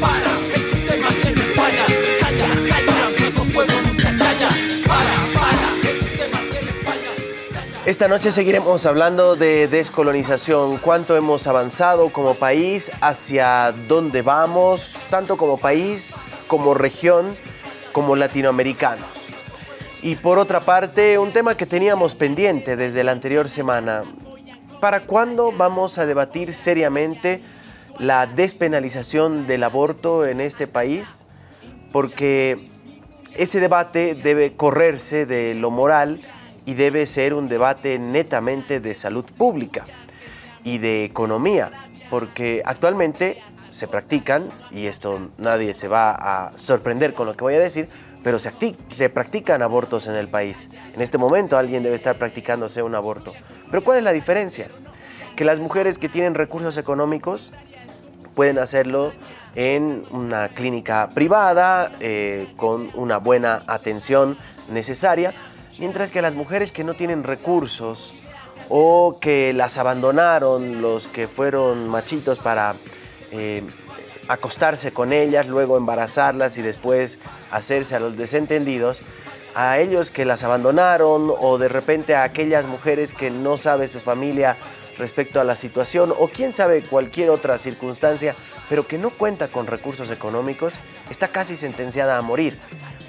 para, el sistema tiene fallas. Calla, calla, nuestro pueblo nunca calla. Para, para, el sistema tiene fallas. Calla. Esta noche seguiremos hablando de descolonización, cuánto hemos avanzado como país, hacia dónde vamos, tanto como país, como región, como latinoamericanos. Y por otra parte, un tema que teníamos pendiente desde la anterior semana. ¿Para cuándo vamos a debatir seriamente la despenalización del aborto en este país? Porque ese debate debe correrse de lo moral y debe ser un debate netamente de salud pública y de economía, porque actualmente se practican, y esto nadie se va a sorprender con lo que voy a decir, pero se, se practican abortos en el país. En este momento alguien debe estar practicándose un aborto. Pero ¿cuál es la diferencia? Que las mujeres que tienen recursos económicos pueden hacerlo en una clínica privada, eh, con una buena atención necesaria, mientras que las mujeres que no tienen recursos o que las abandonaron los que fueron machitos para eh, acostarse con ellas, luego embarazarlas y después hacerse a los desentendidos, a ellos que las abandonaron o de repente a aquellas mujeres que no sabe su familia respecto a la situación o quién sabe cualquier otra circunstancia, pero que no cuenta con recursos económicos, está casi sentenciada a morir,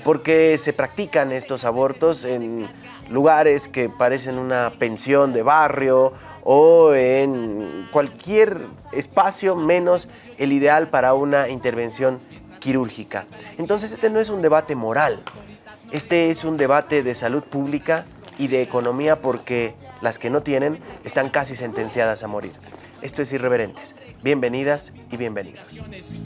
porque se practican estos abortos en lugares que parecen una pensión de barrio o en cualquier espacio menos el ideal para una intervención quirúrgica. Entonces este no es un debate moral, este es un debate de salud pública y de economía porque las que no tienen están casi sentenciadas a morir. Esto es Irreverentes. Bienvenidas y bienvenidos.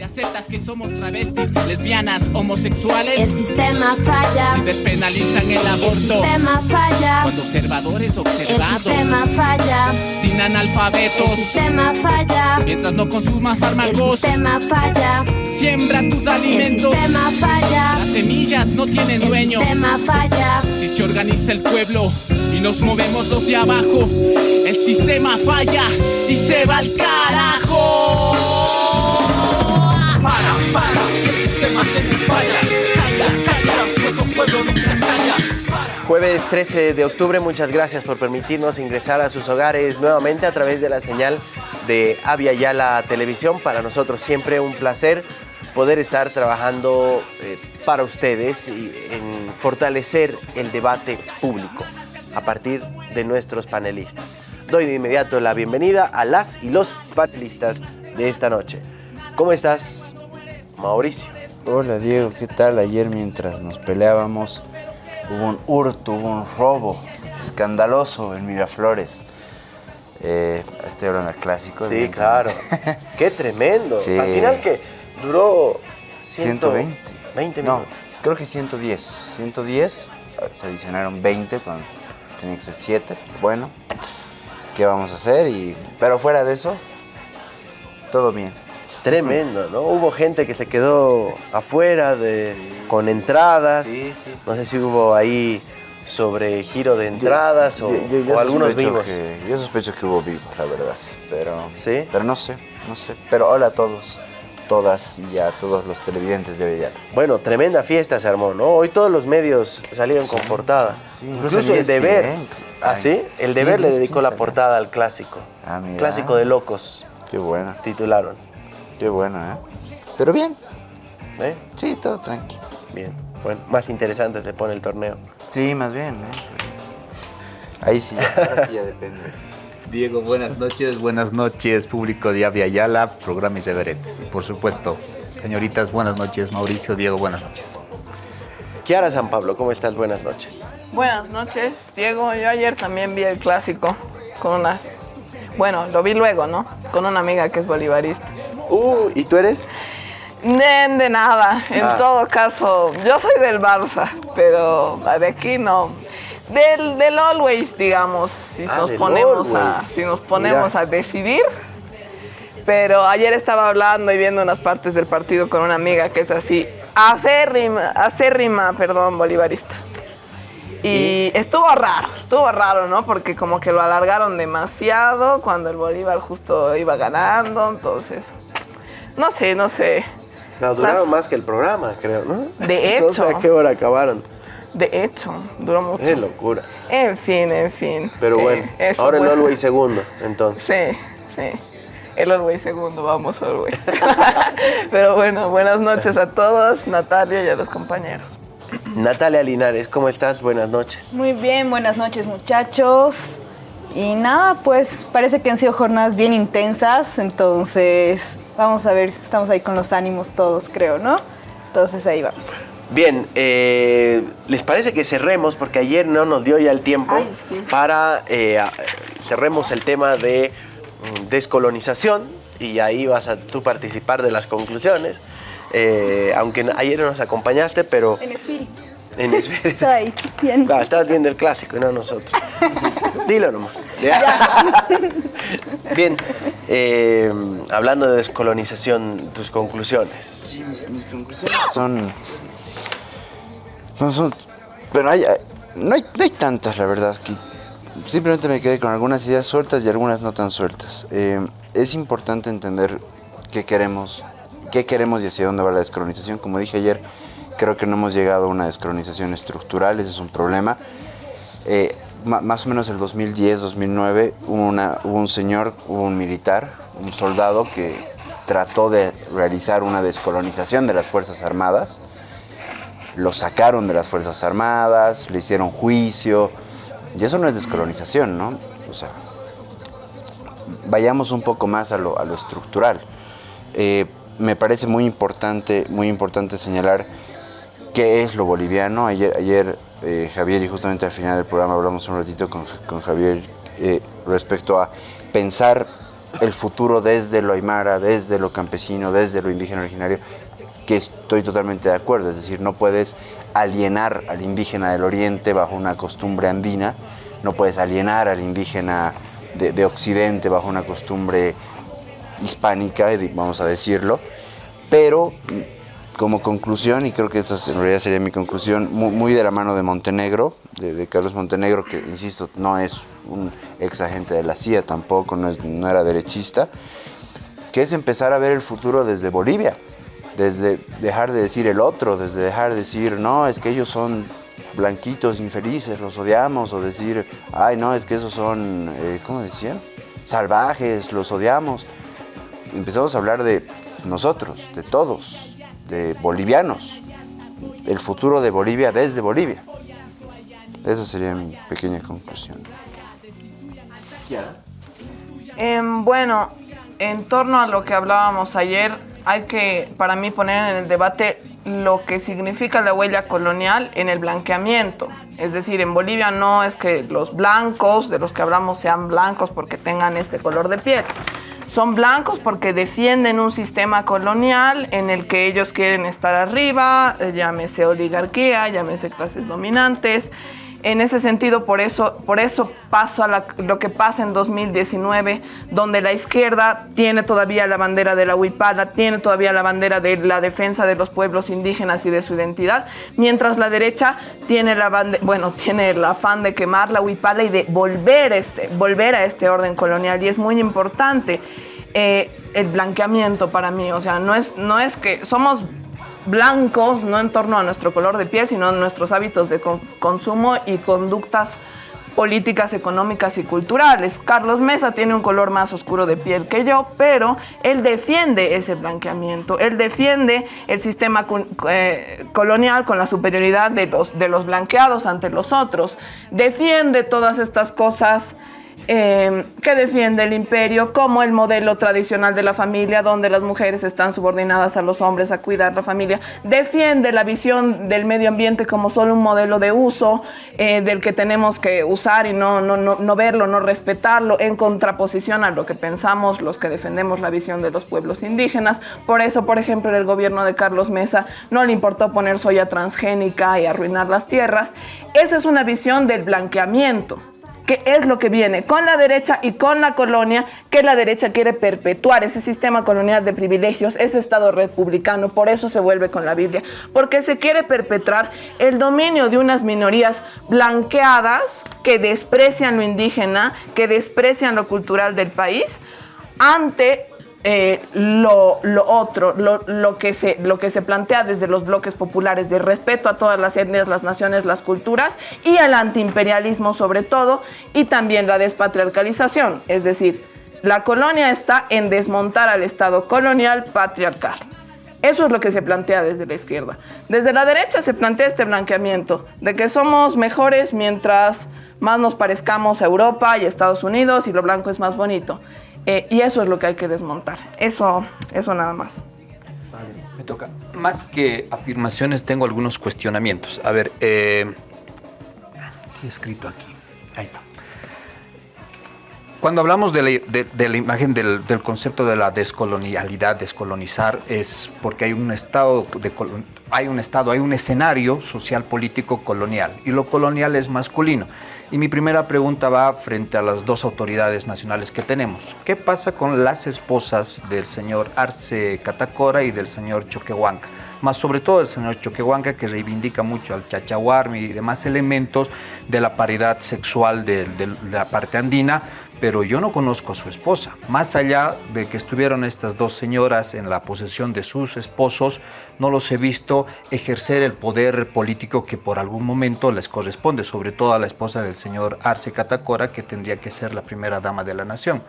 Aceptas que somos travestis, lesbianas, homosexuales. El sistema falla, Despenalizan el el aborto. sistema falla, Cuando observadores el observados, sistema falla, sin el analfabetos, sistema falla, mientras no consumas el fármacos, sistema falla, siembra tus el alimentos. sistema falla, Las semillas no tienen el dueño. sistema falla, Si se organiza el pueblo y nos movemos los de abajo, el sistema falla y se va al Jueves 13 de octubre, muchas gracias por permitirnos ingresar a sus hogares nuevamente a través de la señal de Avia Yala Televisión. Para nosotros siempre un placer poder estar trabajando eh, para ustedes y en fortalecer el debate público a partir de nuestros panelistas. Doy de inmediato la bienvenida a las y los panelistas de esta noche. ¿Cómo estás, Mauricio? Hola Diego, ¿qué tal? Ayer mientras nos peleábamos hubo un hurto, hubo un robo escandaloso en Miraflores. Eh, estoy hablando del clásico. Sí, claro. Qué tremendo. Sí. Al final que duró 120. 20 No, minutos. creo que 110. 110, eh, se adicionaron 20 cuando tenía que ser 7. Bueno, ¿qué vamos a hacer? Y, pero fuera de eso, todo bien. Tremendo, ¿no? Hubo gente que se quedó afuera de, con entradas. Sí, sí, sí. No sé si hubo ahí sobre giro de entradas o, Yo- o algunos vivos. que- yo sospecho que hubo vivos, la verdad. Pero, ¿Sí? pero no sé, no sé. Pero hola a todos, todas y a todos los televidentes de Bellar. Bueno, tremenda fiesta se armó, ¿no? Hoy todos los medios salieron con portada. Incluso, incluso el ESPN. deber. ¿Ah, sí? El sí, deber le dedicó la portada al clásico. Ah, mira. Clásico de locos, Qué bueno, titularon. qué bueno, ¿eh? Pero bien, ¿Eh? sí, todo tranquilo. Bien. Bueno, más interesante se pone el torneo. Sí, más bien, ¿eh? Ahí sí, ahora sí ya depende. Diego, buenas noches, buenas noches, público de Avia Yala, programa Irreverentes. Y por supuesto, señoritas, buenas noches, Mauricio, Diego, buenas noches. Kiara San Pablo, ¿cómo estás? Buenas noches. Buenas noches, Diego. Yo ayer también vi el clásico con unas. Bueno, lo vi luego, ¿no? Con una amiga que es bolivarista. Uh, ¿y tú eres? De, de nada. En Ah. todo caso, yo soy del Barça, pero de aquí no. Del, del Always, digamos, si Ah, nos ponemos a, si nos ponemos Mira. a decidir. Pero ayer estaba hablando y viendo unas partes del partido con una amiga que es así, acérrima, acérrima, perdón, bolivarista. Y estuvo raro, estuvo raro, ¿no? Porque como que lo alargaron demasiado cuando el Bolívar justo iba ganando, entonces, no sé, no sé. No, duraron más que el programa, creo, ¿no? De No sé hecho. a qué hora acabaron. De hecho, duró mucho. Es locura. En fin, en fin. Pero Eh, bueno, ahora el fue- Always segundo, entonces. Sí, sí. El Orway segundo, vamos Orway. Pero bueno, buenas noches a todos, Natalia y a los compañeros. Natalia Linares, ¿cómo estás? Buenas noches. Muy bien, buenas noches muchachos. Y nada, pues parece que han sido jornadas bien intensas, entonces vamos a ver, estamos ahí con los ánimos todos, creo, ¿no? Entonces ahí vamos. Bien, eh, ¿les parece que cerremos? Porque ayer no nos dio ya el tiempo Ay, sí. para eh, cerremos el tema de mm, descolonización y ahí vas a tú participar de las conclusiones. Eh, aunque ayer no nos acompañaste, pero En espíritu. en espíritu. Ahí, bien. Estabas viendo el clásico y no nosotros. Dilo nomás. Bien, eh, hablando de descolonización, tus conclusiones. Sí, mis, mis conclusiones son. No son. Pero hay, hay- no, hay, no hay tantas, la verdad. Que simplemente me quedé con algunas ideas sueltas y algunas no tan sueltas. Eh, es importante entender qué queremos, qué queremos y hacia dónde va la descolonización. Como dije ayer, creo que no hemos llegado a una descolonización estructural, ese es un problema. Eh, más o menos el 2010, 2009, hubo, una- hubo un señor, un militar, un soldado que trató de realizar una descolonización de las Fuerzas Armadas. Lo sacaron de las Fuerzas Armadas, le hicieron juicio. Y eso no es descolonización, ¿no? O sea, vayamos un poco más a lo, a lo estructural. Eh, me parece muy importante, muy importante señalar qué es lo boliviano. Ayer, ayer eh, Javier y justamente al final del programa hablamos un ratito con, con Javier eh, respecto a pensar el futuro desde lo aymara, desde lo campesino, desde lo indígena originario, que estoy totalmente de acuerdo. Es decir, no puedes alienar al indígena del oriente bajo una costumbre andina, no puedes alienar al indígena de, de occidente bajo una costumbre hispánica, vamos a decirlo, pero como conclusión, y creo que esta es- en realidad sería mi conclusión, mu- muy, de la mano de Montenegro, de, Carlos Montenegro, que insisto, no es un ex agente de la CIA tampoco, no era derechista, que es empezar a ver el futuro desde Bolivia, desde dejar de decir el otro, desde dejar de decir, no, es que ellos son blanquitos infelices, los odiamos, o decir, ay, no, es que esos son, eh, ¿cómo decían? Salvajes, los odiamos. Empezamos a hablar de nosotros, de todos, de bolivianos, el futuro de Bolivia desde Bolivia. Esa sería mi pequeña conclusión. Em, bueno, en torno a lo que hablábamos ayer, hay que, para mí, poner en el debate lo que significa la huella colonial en el blanqueamiento. Es decir, en Bolivia no es que los blancos, de los que hablamos, sean blancos porque tengan este color de piel. Son blancos porque defienden un sistema colonial en el que ellos quieren estar arriba, eh, llámese oligarquía, llámese clases dominantes. En ese sentido, por eso, por eso paso a lo que pasa en 2019, donde la izquierda tiene todavía la bandera de la huipala, tiene todavía la bandera de la defensa de los pueblos indígenas y de su identidad, mientras la derecha tiene la bande- bueno, tiene el afán de quemar la huipala y de volver, este, volver a este orden colonial. Y es muy importante eh, el blanqueamiento para mí. O sea, no es, no es que somos blancos, no en torno a nuestro color de piel, sino en nuestros hábitos de con- consumo y conductas políticas, económicas y culturales. Carlos Mesa tiene un color más oscuro de piel que yo, pero él defiende ese blanqueamiento, él defiende el sistema eh, colonial con la superioridad de los, de los blanqueados ante los otros, defiende todas estas cosas eh, que defiende el imperio como el modelo tradicional de la familia, donde las mujeres están subordinadas a los hombres a cuidar la familia. Defiende la visión del medio ambiente como solo un modelo de uso eh, del que tenemos que usar y no, no, no, no verlo, no respetarlo, en contraposición a lo que pensamos los que defendemos la visión de los pueblos indígenas. Por eso, por ejemplo, el gobierno de Carlos Mesa no le importó poner soya transgénica y arruinar las tierras. Esa es una visión del blanqueamiento que es lo que viene con la derecha y con la colonia, que la derecha quiere perpetuar. Ese sistema colonial de privilegios, ese Estado republicano, por eso se vuelve con la Biblia, porque se quiere perpetrar el dominio de unas minorías blanqueadas que desprecian lo indígena, que desprecian lo cultural del país, ante eh, lo, otro, lo, lo que se, lo que se plantea desde los bloques populares de respeto a todas las etnias, las naciones, las culturas y al antiimperialismo sobre todo, y también la despatriarcalización, es decir, la colonia está en desmontar al Estado colonial patriarcal. Eso es lo que se plantea desde la izquierda. Desde la derecha se plantea este blanqueamiento de que somos mejores mientras más nos parezcamos a Europa y Estados Unidos y lo blanco es más bonito. Eh, y eso es lo que hay que desmontar. Eso, eso nada más. Me toca. Más que afirmaciones, tengo algunos cuestionamientos. A ver, eh, ¿qué he escrito aquí? Ahí está. Cuando hablamos de la, imagen del, concepto de la descolonialidad, descolonizar, es porque hay un estado de hay un estado, hay un escenario social político colonial y lo colonial es masculino. Y mi primera pregunta va frente a las dos autoridades nacionales que tenemos. ¿Qué pasa con las esposas del señor Arce Catacora y del señor Choquehuanca? Más sobre todo el señor Choquehuanca que reivindica mucho al chachahuarmi y demás elementos de la paridad sexual de, de la parte andina, pero yo no conozco a su esposa. Más allá de que estuvieron estas dos señoras en la posesión de sus esposos, no los he visto ejercer el poder político que por algún momento les corresponde, sobre todo a la esposa del señor Arce Catacora, que tendría que ser la primera dama de la nación.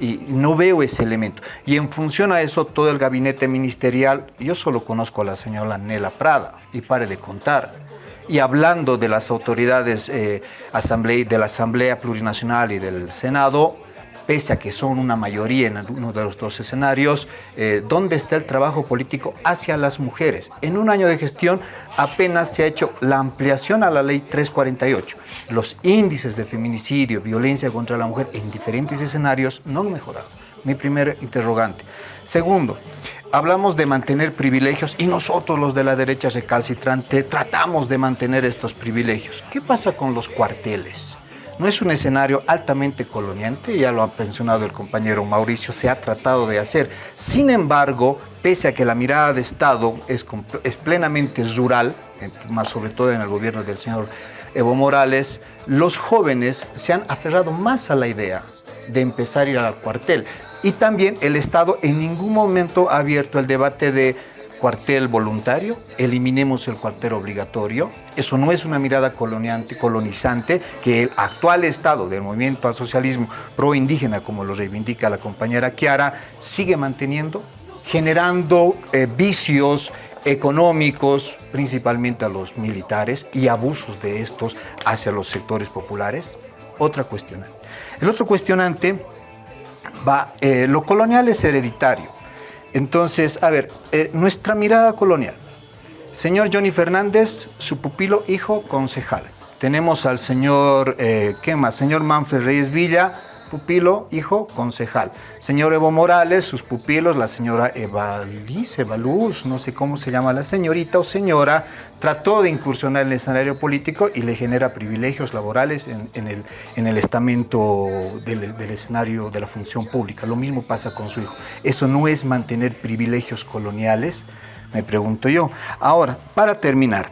Y no veo ese elemento. Y en función a eso, todo el gabinete ministerial, yo solo conozco a la señora Nela Prada, y pare de contar y hablando de las autoridades eh, de la Asamblea Plurinacional y del Senado, pese a que son una mayoría en uno de los dos escenarios, eh, ¿dónde está el trabajo político hacia las mujeres? En un año de gestión apenas se ha hecho la ampliación a la ley 348. Los índices de feminicidio, violencia contra la mujer en diferentes escenarios no han mejorado. Mi primer interrogante. Segundo, hablamos de mantener privilegios y nosotros los de la derecha recalcitrante tratamos de mantener estos privilegios. ¿Qué pasa con los cuarteles? No es un escenario altamente coloniante, ya lo ha mencionado el compañero Mauricio, se ha tratado de hacer. Sin embargo, pese a que la mirada de Estado es, es plenamente rural, más sobre todo en el gobierno del señor Evo Morales, los jóvenes se han aferrado más a la idea de empezar a ir al cuartel. Y también el Estado en ningún momento ha abierto el debate de cuartel voluntario, eliminemos el cuartel obligatorio. Eso no es una mirada coloniante, colonizante que el actual Estado del movimiento al socialismo pro indígena, como lo reivindica la compañera Kiara, sigue manteniendo, generando eh, vicios económicos, principalmente a los militares, y abusos de estos hacia los sectores populares. Otra cuestionante. El otro cuestionante va, eh, lo colonial es hereditario. Entonces, a ver, eh, nuestra mirada colonial. Señor Johnny Fernández, su pupilo, hijo, concejal. Tenemos al señor, eh, ¿qué más? Señor Manfred Reyes Villa, pupilo, hijo, concejal. Señor Evo Morales, sus pupilos, la señora Evaliz, Evaluz, no sé cómo se llama la señorita o señora, trató de incursionar en el escenario político y le genera privilegios laborales en, el, en el estamento del escenario de la función pública. Lo mismo pasa con su hijo. Eso no es mantener privilegios coloniales, me pregunto yo. Ahora, para terminar,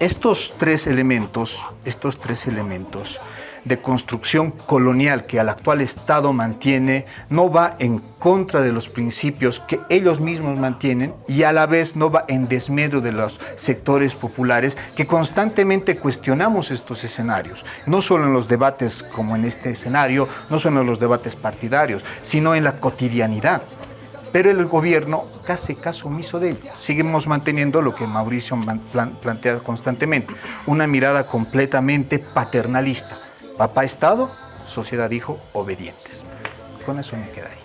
estos tres elementos, estos tres elementos de construcción colonial que al actual Estado mantiene no va en contra de los principios que ellos mismos mantienen y a la vez no va en desmedro de los sectores populares que constantemente cuestionamos estos escenarios, no solo en los debates como en este escenario, no solo en los debates partidarios, sino en la cotidianidad pero el gobierno hace caso omiso de ello. Seguimos manteniendo lo que Mauricio plantea constantemente, una mirada completamente paternalista. Papá Estado, sociedad hijo, obedientes. Con eso me quedaría.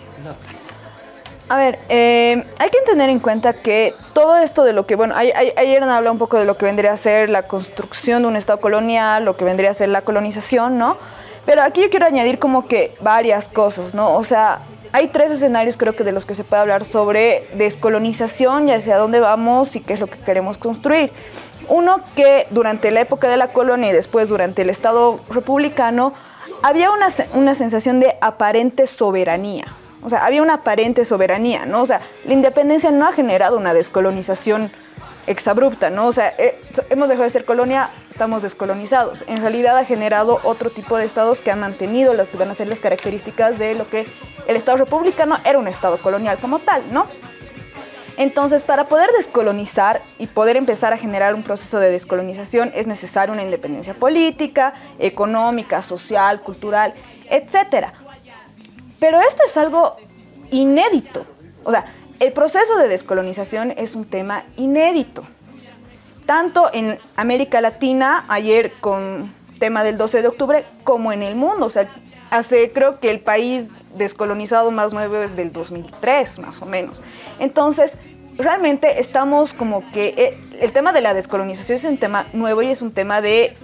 A ver, eh, hay que tener en cuenta que todo esto de lo que, bueno, ay- ay- ayer han hablado un poco de lo que vendría a ser la construcción de un Estado colonial, lo que vendría a ser la colonización, ¿no? Pero aquí yo quiero añadir como que varias cosas, ¿no? O sea, hay tres escenarios creo que de los que se puede hablar sobre descolonización y hacia dónde vamos y qué es lo que queremos construir. Uno que durante la época de la colonia y después durante el Estado republicano había una, una sensación de aparente soberanía. O sea, había una aparente soberanía, ¿no? O sea, la independencia no ha generado una descolonización exabrupta, ¿no? O sea, eh, hemos dejado de ser colonia, estamos descolonizados. En realidad ha generado otro tipo de estados que han mantenido lo que van a ser las características de lo que el Estado republicano era un Estado colonial como tal, ¿no? Entonces, para poder descolonizar y poder empezar a generar un proceso de descolonización es necesaria una independencia política, económica, social, cultural, etc. Pero esto es algo inédito. O sea, el proceso de descolonización es un tema inédito. Tanto en América Latina, ayer con tema del 12 de octubre, como en el mundo. O sea, hace, creo que el país descolonizado más nuevo es del 2003, más o menos. Entonces, realmente estamos como que eh, el tema de la descolonización es un tema nuevo y es un tema de,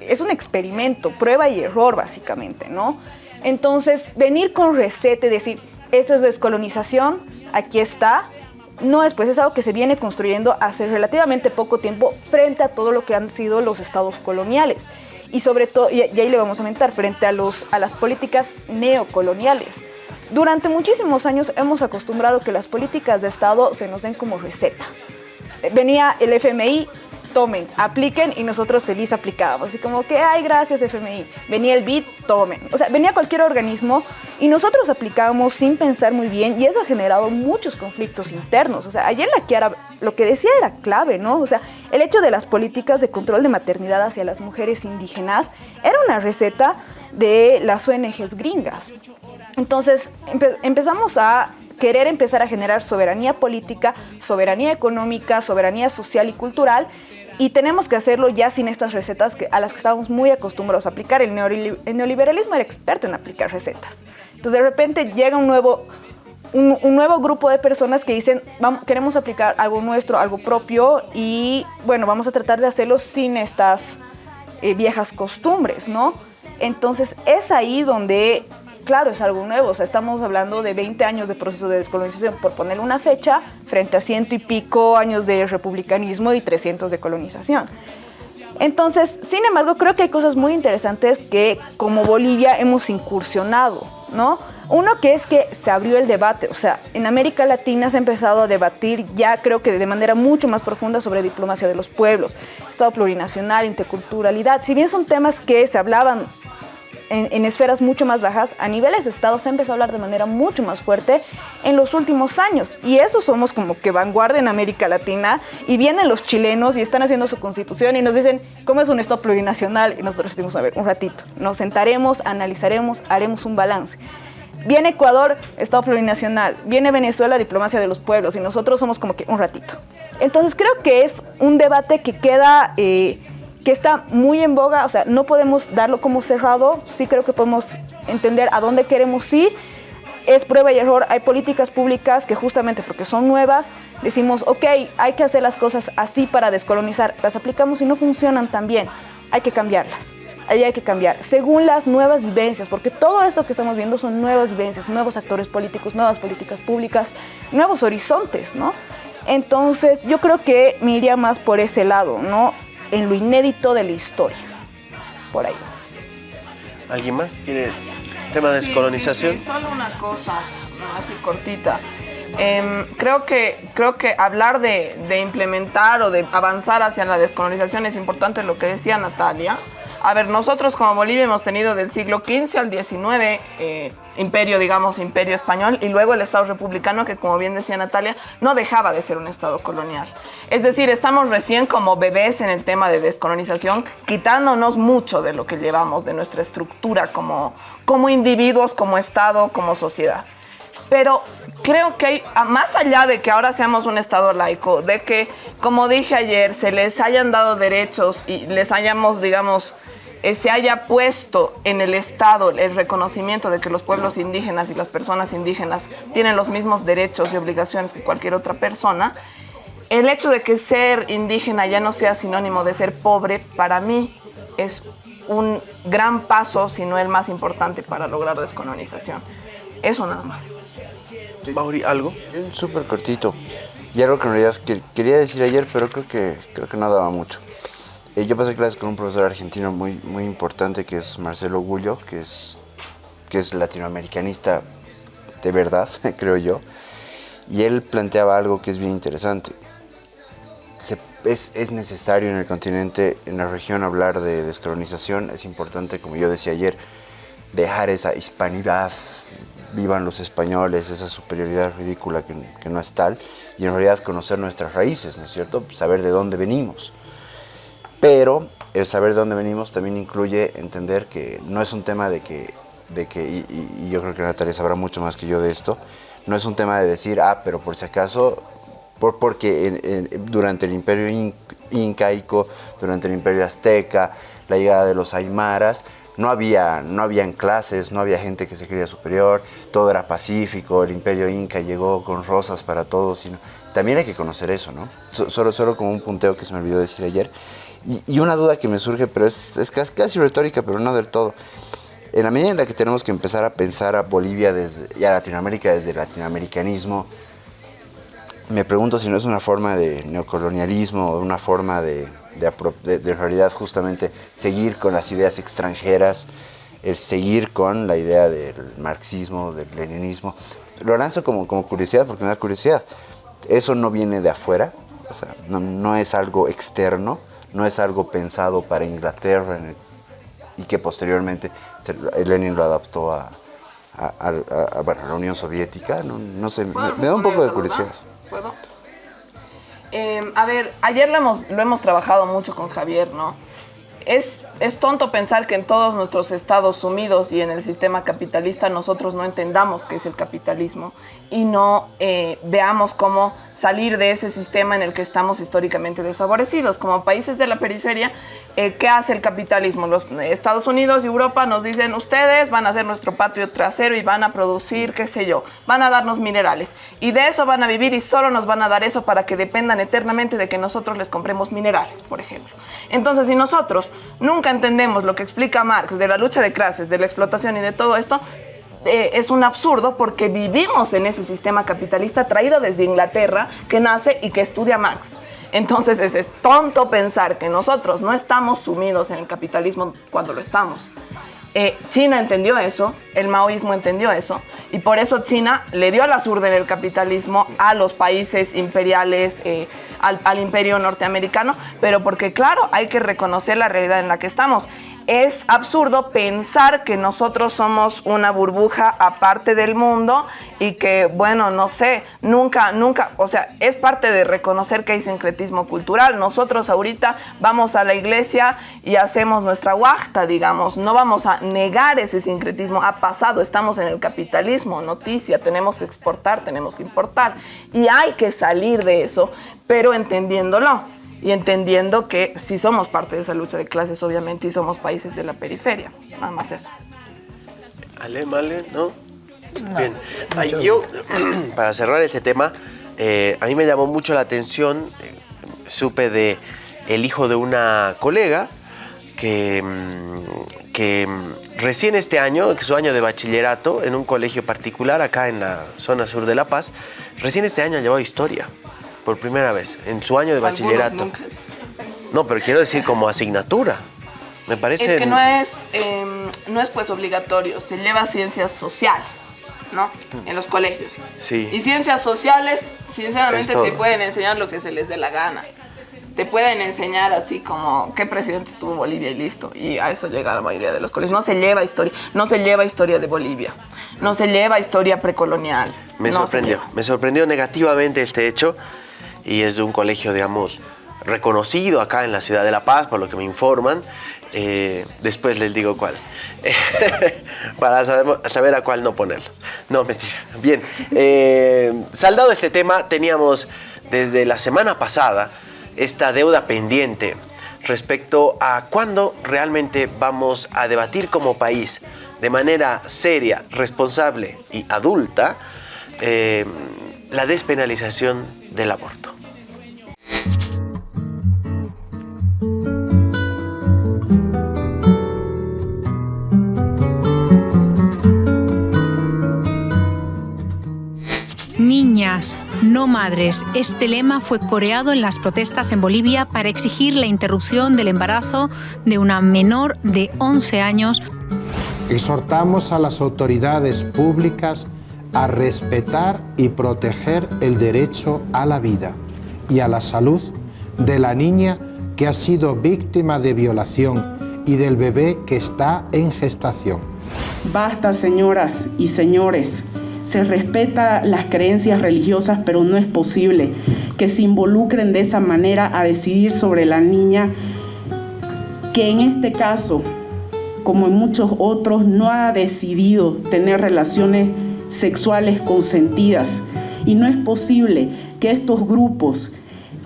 es un experimento, prueba y error básicamente, ¿no? Entonces, venir con receta y decir, esto es descolonización, aquí está, no es pues es algo que se viene construyendo hace relativamente poco tiempo frente a todo lo que han sido los estados coloniales y sobre todo, y, ahí le vamos a aumentar, frente a, los, a las políticas neocoloniales. Durante muchísimos años hemos acostumbrado que las políticas de Estado se nos den como receta. Venía el FMI, tomen, apliquen y nosotros feliz aplicábamos. Así como que, ay, gracias FMI. Venía el BID, tomen. O sea, venía cualquier organismo y nosotros aplicábamos sin pensar muy bien y eso ha generado muchos conflictos internos. O sea, ayer la Kiara lo que decía era clave, ¿no? O sea, el hecho de las políticas de control de maternidad hacia las mujeres indígenas era una receta de las ONGs gringas. Entonces empezamos a querer empezar a generar soberanía política, soberanía económica, soberanía social y cultural y tenemos que hacerlo ya sin estas recetas a las que estábamos muy acostumbrados a aplicar. El, neoliberalismo era experto en aplicar recetas. Entonces de repente llega un nuevo, un, nuevo grupo de personas que dicen, queremos aplicar algo nuestro, algo propio y bueno, vamos a tratar de hacerlo sin estas eh, viejas costumbres, ¿no? Entonces es ahí donde claro, es algo nuevo. O sea, estamos hablando de 20 años de proceso de descolonización, por poner una fecha, frente a ciento y pico años de republicanismo y 300 de colonización. Entonces, sin embargo, creo que hay cosas muy interesantes que como Bolivia hemos incursionado, ¿no? Uno que es que se abrió el debate, o sea, en América Latina se ha empezado a debatir ya creo que de manera mucho más profunda sobre diplomacia de los pueblos, Estado plurinacional, interculturalidad. Si bien son temas que se hablaban en, esferas mucho más bajas, a niveles de Estado se empezó a hablar de manera mucho más fuerte en los últimos años. Y eso somos como que vanguardia en América Latina. Y vienen los chilenos y están haciendo su constitución y nos dicen, ¿cómo es un Estado plurinacional? Y nosotros decimos, a ver, un ratito. Nos sentaremos, analizaremos, haremos un balance. Viene Ecuador, Estado plurinacional. Viene Venezuela, diplomacia de los pueblos. Y nosotros somos como que un ratito. Entonces creo que es un debate que queda... Eh, que está muy en boga, o sea, no podemos darlo como cerrado, sí creo que podemos entender a dónde queremos ir. Es prueba y error, hay políticas públicas que justamente porque son nuevas, decimos, ok, hay que hacer las cosas así para descolonizar, las aplicamos y no funcionan tan bien, hay que cambiarlas ahí hay que cambiar, según las nuevas vivencias, porque todo esto que estamos viendo son nuevas vivencias, nuevos actores políticos, nuevas políticas públicas, nuevos horizontes, ¿no? Entonces, yo creo que me más por ese lado, ¿no? En lo inédito de la historia. Por ahí. ¿Alguien más quiere tema de descolonización? solo una cosa, así cortita. Em, creo, que, creo que hablar de, de, implementar o de avanzar hacia la descolonización es importante lo que decía Natalia. A ver, nosotros como Bolivia hemos tenido del siglo XV al XIX eh, imperio, digamos, imperio español, y luego el Estado republicano, que como bien decía Natalia, no dejaba de ser un Estado colonial. Es decir, estamos recién como bebés en el tema de descolonización, quitándonos mucho de lo que llevamos, de nuestra estructura como, como individuos, como Estado, como sociedad. Pero creo que hay, más allá de que ahora seamos un Estado laico, de que, como dije ayer, se les hayan dado derechos y les hayamos, digamos, eh, se haya puesto en el Estado el reconocimiento de que los pueblos indígenas y las personas indígenas tienen los mismos derechos y obligaciones que cualquier otra persona, el hecho de que ser indígena ya no sea sinónimo de ser pobre, para mí es un gran paso, si no el más importante para lograr descolonización. Eso nada más. Mauri, ¿algo? Súper cortito. Y algo que en realidad quería decir ayer, pero creo que, creo que no daba mucho. Eh, yo pasé clases con un profesor argentino muy, muy importante que es Marcelo Gullo, que es, que es latinoamericanista de verdad, creo yo. Y él planteaba algo que es bien interesante. se- es, es necesario en el continente, en la región, hablar de descolonización. Es importante, como yo decía ayer, dejar esa hispanidad, vivan los españoles, esa superioridad ridícula que, que no es tal, y en realidad conocer nuestras raíces, ¿no es cierto? Saber de dónde venimos. Pero el saber de dónde venimos también incluye entender que no es un tema de que, de que y, yo creo que Natalia sabrá mucho más que yo de esto, no es un tema de decir, ah, pero por si acaso, por, porque durante el imperio in- incaico, durante el imperio azteca, la llegada de los aymaras, no había, no habían clases, no había gente que se creía superior, todo era pacífico, el imperio inca llegó con rosas para todos. También hay que conocer eso, ¿no? So- Solo, solo como un punteo que se me olvidó decir ayer. Y, una duda que me surge, pero es, es casi, retórica, pero no del todo. En la medida en la que tenemos que empezar a pensar a Bolivia desde, y a Latinoamérica desde el latinoamericanismo, me pregunto si no es una forma de neocolonialismo o una forma de, de realidad justamente seguir con las ideas extranjeras, el seguir con la idea del marxismo, del leninismo. Lo lanzo como, como curiosidad porque me da curiosidad. Eso no viene de afuera, o sea, no es algo externo, no es algo pensado para Inglaterra el- y que posteriormente se- Lenin lo adaptó a, a- a- a- bueno, a la Unión Soviética. No, no sé, me, me da un poco de curiosidad. ¿Puedo? Eh, a ver, ayer lo hemos, lo hemos trabajado mucho con Javier, ¿no? Es, es tonto pensar que en todos nuestros estados sumidos y en el sistema capitalista nosotros no entendamos qué es el capitalismo y no eh, veamos cómo salir de ese sistema en el que estamos históricamente desfavorecidos. Como países de la periferia, eh, ¿qué hace el capitalismo? Los eh, Estados Unidos y Europa nos dicen, ustedes van a ser nuestro patio trasero y van a producir, qué sé yo, van a darnos minerales. Y de eso van a vivir y solo nos van a dar eso para que dependan eternamente de que nosotros les compremos minerales, por ejemplo. Entonces, si nosotros nunca entendemos lo que explica Marx de la lucha de clases, de la explotación y de todo esto, eh, es un absurdo porque vivimos en ese sistema capitalista traído desde Inglaterra que nace y que estudia Marx. Entonces es, es tonto pensar que nosotros no estamos sumidos en el capitalismo cuando lo estamos. Eh, China entendió eso, el maoísmo entendió eso, y por eso China le dio la surda en el capitalismo a los países imperiales, eh, al imperio norteamericano, pero porque claro, hay que reconocer la realidad en la que estamos. Es absurdo pensar que nosotros somos una burbuja aparte del mundo y que, bueno, no sé, nunca, nunca, o sea, es parte de reconocer que hay sincretismo cultural. Nosotros ahorita vamos a la iglesia y hacemos nuestra huachta, digamos, no vamos a negar ese sincretismo. Ha pasado, estamos en el capitalismo, noticia, tenemos que exportar, tenemos que importar. Y hay que salir de eso, pero entendiéndolo y entendiendo que sí somos parte de esa lucha de clases, obviamente, y somos países de la periferia. Nada más eso. Ale, Male, ¿no? Bien. Ay, yo, para cerrar este tema, eh, a mí me llamó mucho la atención, eh, supe de el hijo de una colega que, mm, que mm, recién este año, que su año de bachillerato en un colegio particular acá en la zona sur de La Paz, recién este año ha llevado historia, por primera vez, en su año de bachillerato. nunca. No, pero quiero decir como asignatura. Me parece... Es que no es, eh, no es pues obligatorio, se lleva ciencias sociales, ¿no? En los colegios. Sí. Y ciencias sociales, sinceramente, te pueden enseñar lo que se les dé la gana. Te pueden enseñar así como qué presidente estuvo Bolivia y listo. Y a eso llega la mayoría de los colegios. No se lleva historia, no se lleva historia de Bolivia, no se lleva historia precolonial. Me no sorprendió, me sorprendió negativamente este hecho y es de un colegio, digamos, reconocido acá en la ciudad de La Paz, por lo que me informan. Eh, después les digo cuál, para saber, a cuál no ponerlo. No, mentira. Bien, eh, saldado este tema, teníamos desde la semana pasada esta deuda pendiente respecto a cuándo realmente vamos a debatir como país de manera seria, responsable y adulta eh, la despenalización del aborto. Niñas, no madres. Este lema fue coreado en las protestas en Bolivia para exigir la interrupción del embarazo de una menor de 11 años. Exhortamos a las autoridades públicas a respetar y proteger el derecho a la vida y a la salud de la niña que ha sido víctima de violación y del bebé que está en gestación. Basta, señoras y señores. Se respeta las creencias religiosas, pero no es posible que se involucren de esa manera a decidir sobre la niña que en este caso, como en muchos otros, no ha decidido tener relaciones sexuales consentidas. Y no es posible que estos grupos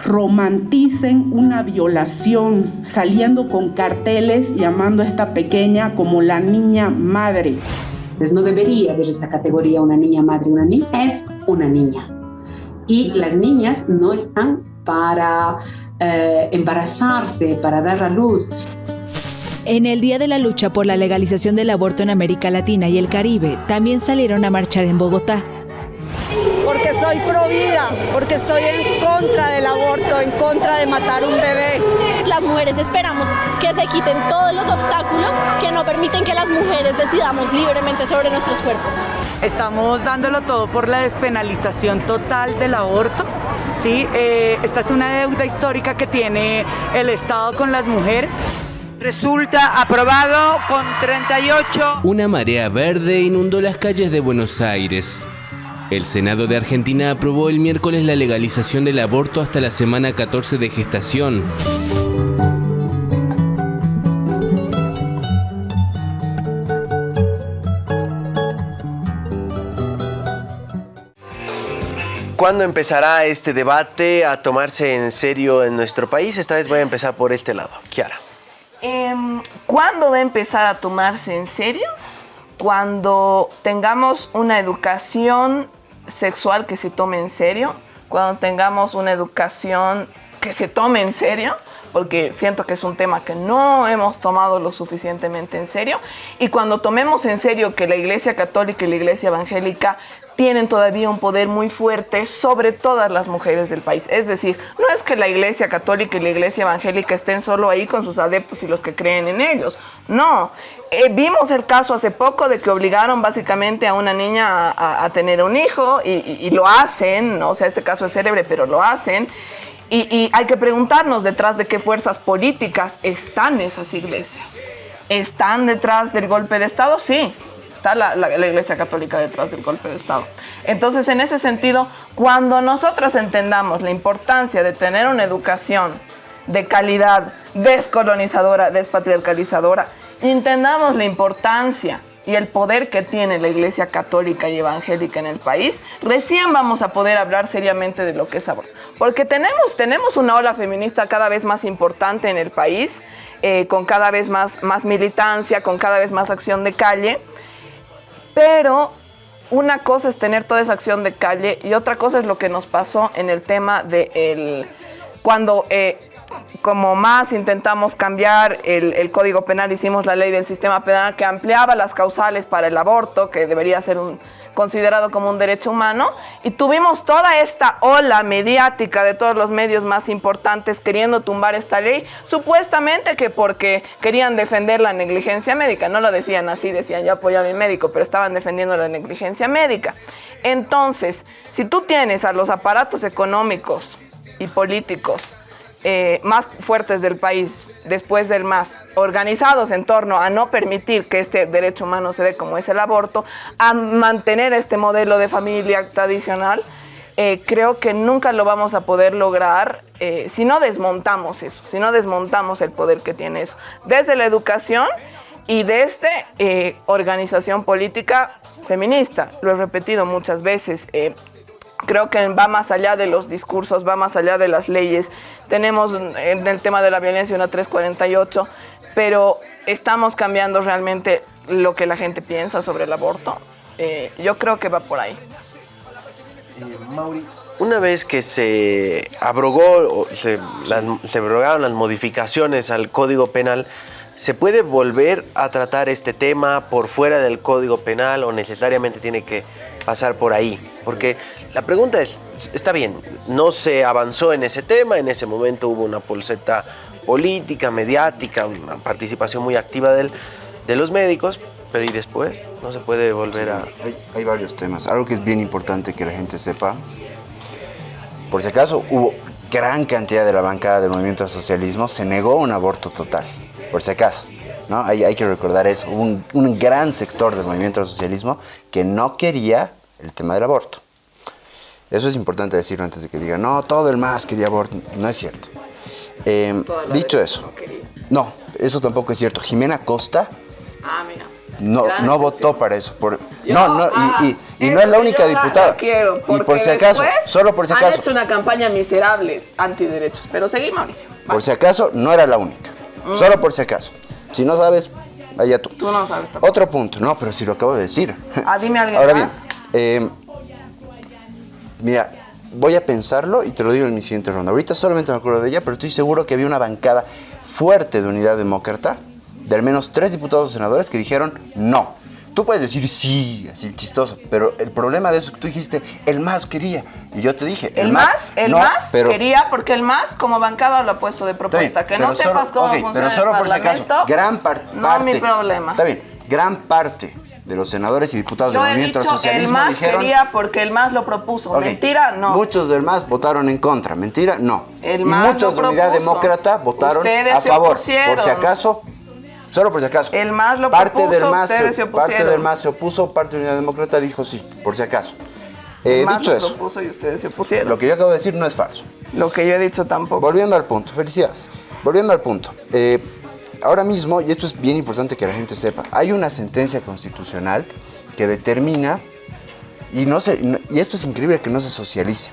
romanticen una violación saliendo con carteles llamando a esta pequeña como la niña madre. Entonces no debería haber esa categoría una niña madre, una niña es una niña. Y las niñas no están para eh, embarazarse, para dar a luz. En el Día de la Lucha por la Legalización del Aborto en América Latina y el Caribe, también salieron a marchar en Bogotá. Soy pro vida, porque estoy en contra del aborto, en contra de matar un bebé. Las mujeres esperamos que se quiten todos los obstáculos que no permiten que las mujeres decidamos libremente sobre nuestros cuerpos. Estamos dándolo todo por la despenalización total del aborto. Sí, eh, esta es una deuda histórica que tiene el Estado con las mujeres. Resulta aprobado con 38. Una marea verde inundó las calles de Buenos Aires. El Senado de Argentina aprobó el miércoles la legalización del aborto hasta la semana 14 de gestación. ¿Cuándo empezará este debate a tomarse en serio en nuestro país? Esta vez voy a empezar por este lado. Kiara. Em, ¿Cuándo va a empezar a tomarse en serio? Cuando tengamos una educación sexual que se tome en serio, cuando tengamos una educación que se tome en serio, porque siento que es un tema que no hemos tomado lo suficientemente en serio, y cuando tomemos en serio que la Iglesia Católica y la Iglesia Evangélica tienen todavía un poder muy fuerte sobre todas las mujeres del país. Es decir, no es que la Iglesia Católica y la Iglesia Evangélica estén solo ahí con sus adeptos y los que creen en ellos. No, eh, vimos el caso hace poco de que obligaron básicamente a una niña a, a tener un hijo y, lo hacen, o sea, este caso es célebre, pero lo hacen. Y, hay que preguntarnos detrás de qué fuerzas políticas están esas iglesias. ¿Están detrás del golpe de Estado? Sí, está la, Iglesia Católica detrás del golpe de Estado. Entonces, en ese sentido, cuando nosotros entendamos la importancia de tener una educación de calidad, descolonizadora, despatriarcalizadora, entendamos la importancia y el poder que tiene la Iglesia Católica y Evangélica en el país, recién vamos a poder hablar seriamente de lo que es aborto. Porque tenemos, tenemos una ola feminista cada vez más importante en el país, eh, con cada vez más, más militancia, con cada vez más acción de calle, pero una cosa es tener toda esa acción de calle y otra cosa es lo que nos pasó en el tema de el, cuando eh, como más intentamos cambiar el, Código Penal, hicimos la ley del sistema penal que ampliaba las causales para el aborto, que debería ser considerado como un derecho humano, y tuvimos toda esta ola mediática de todos los medios más importantes queriendo tumbar esta ley, supuestamente que porque querían defender la negligencia médica, no lo decían así, decían yo apoyo a mi médico, pero estaban defendiendo la negligencia médica. Entonces, si tú tienes a los aparatos económicos y políticos eh, más fuertes del país, después del MAS, organizados en torno a no permitir que este derecho humano se dé como es el aborto, a mantener este modelo de familia tradicional, eh, creo que nunca lo vamos a poder lograr eh, si no desmontamos eso, si no desmontamos el poder que tiene eso. Desde la educación y desde organización política feminista, lo he repetido muchas veces, creo que va más allá de los discursos, va más allá de las leyes. Tenemos en el tema de la violencia una 348, pero estamos cambiando realmente lo que la gente piensa sobre el aborto. Eh, yo creo que va por ahí. Eh, una vez que se abrogó, se, se abrogaron las modificaciones al Código Penal, ¿se puede volver a tratar este tema por fuera del Código Penal o necesariamente tiene que pasar por ahí? Porque la pregunta es, está bien, no se avanzó en ese tema, en ese momento hubo una pulseta política, mediática, una participación muy activa del, de los médicos, pero ¿y después? No se puede volver a... Hay, hay, varios temas. Algo que es bien importante que la gente sepa, por si acaso hubo gran cantidad de la bancada del movimiento al socialismo se negó un aborto total, por si acaso. ¿no? Hay, hay que recordar eso. Hubo un, un gran sector del movimiento al socialismo que no quería el tema del aborto. Eso es importante decirlo antes de que digan, no, todo el MAS quería aborto. No es cierto. Eh, la dicho eso, no quería. no, eso tampoco es cierto. Jimena Costa Ah, mira. no, no votó para eso. Por, Yo, no, no, ah, y, y- y eso no es la única diputada. la quiero, y por si acaso, solo por si Han acaso, hecho una campaña miserable antiderechos. Pero seguí, Mauricio. por si acaso, no era la única. Mm. Solo por si acaso. Si no sabes, allá tú. Tú no sabes tampoco. Otro punto, no, pero si lo acabo de decir. Ah, dime alguien Ahora más. bien, eh, mira, voy a pensarlo y te lo digo en mi siguiente ronda. Ahorita solamente me acuerdo de ella, pero estoy seguro que había una bancada fuerte de unidad demócrata, de al menos tres diputados o senadores que dijeron no. Tú puedes decir sí, así chistoso, pero el problema de eso es que tú dijiste, el más quería. Y yo te dije, El más, el no, más pero, quería, porque el más como bancada lo ha puesto de propuesta. bien, que no sepas cómo ok, funciona pero solo el por si acaso, gran par- no parte. mi problema. Está bien, gran parte de los senadores y diputados Yo del he movimiento dicho al el dijeron quería porque el más lo propuso. Mentira, no. Muchos del MAS votaron en contra. Mentira, no. El y MAS muchos de Unidad. Demócrata votaron Ustedes a favor. Por si acaso, solo por si acaso. El MAS lo parte propuso, del MAS se parte del MAS se opuso, parte de Unidad Demócrata dijo sí, por si acaso. Eh, dicho lo eso, propuso y ustedes se opusieron. lo que yo acabo de decir no es falso. Lo que yo he dicho tampoco. Volviendo al punto, felicidades. Volviendo al punto. eh, ahora mismo, y esto es bien importante que la gente sepa, hay una sentencia constitucional que determina, y, no se, y esto es increíble que no se socialice.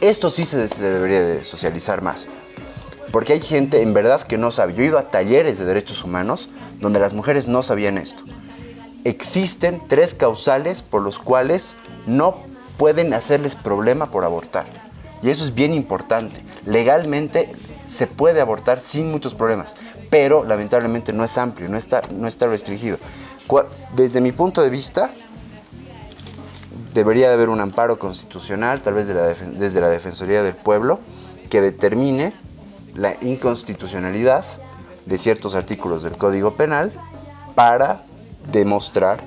Esto sí se, debería de socializar más. Porque hay gente en verdad que no sabe. Yo he ido a talleres de derechos humanos donde las mujeres no sabían esto. Existen tres causales por los cuales no pueden hacerles problema por abortar. Y eso es bien importante. Legalmente se puede abortar sin muchos problemas, pero lamentablemente no es amplio, no está, no está restringido. Desde mi punto de vista, debería de haber un amparo constitucional, tal vez de la desde la Defensoría del Pueblo, que determine la inconstitucionalidad de ciertos artículos del Código Penal para demostrar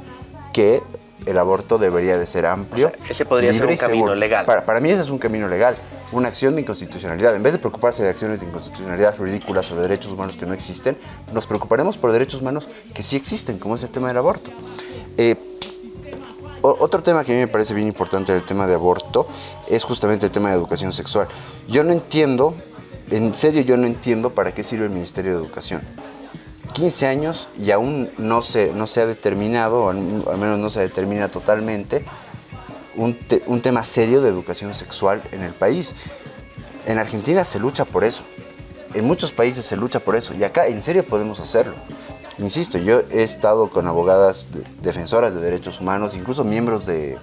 que el aborto debería de ser amplio. ese podría ser un camino seguro. legal. Para, para mí ese es un camino legal, una acción de inconstitucionalidad. En vez de preocuparse de acciones de inconstitucionalidad ridículas o de derechos humanos que no existen, nos preocuparemos por derechos humanos que sí existen, como es el tema del aborto. Eh, otro tema que a mí me parece bien importante del tema de aborto es justamente el tema de educación sexual. Yo no entiendo, en serio yo no entiendo para qué sirve el Ministerio de Educación. 15 años y aún no se, no se ha determinado, o al menos no se determina totalmente, un, te- un tema serio de educación sexual en el país. En Argentina se lucha por eso. En muchos países se lucha por eso. Y acá en serio podemos hacerlo. Insisto, yo he estado con abogadas de- defensoras de derechos humanos, incluso miembros de,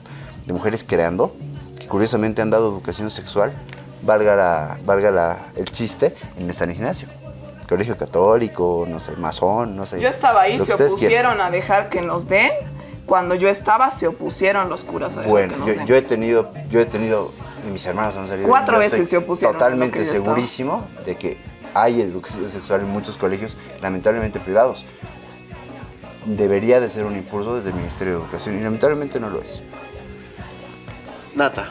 de Mujeres Creando, que curiosamente han dado educación sexual, valga, la- valga la- el chiste, en el San Ignacio. Colegio católico, no sé, masón, no sé. Yo estaba ahí, se quieran. opusieron a dejar que nos den. Cuando yo estaba, se opusieron los curas a Bueno, yo, he tenido, yo he tenido, y mis hermanos han salido. Cuatro veces se opusieron Totalmente estaba. segurísimo de que hay educación sexual en muchos colegios, lamentablemente privados. Debería de ser un impulso desde el Ministerio de Educación y lamentablemente no lo es. Nata.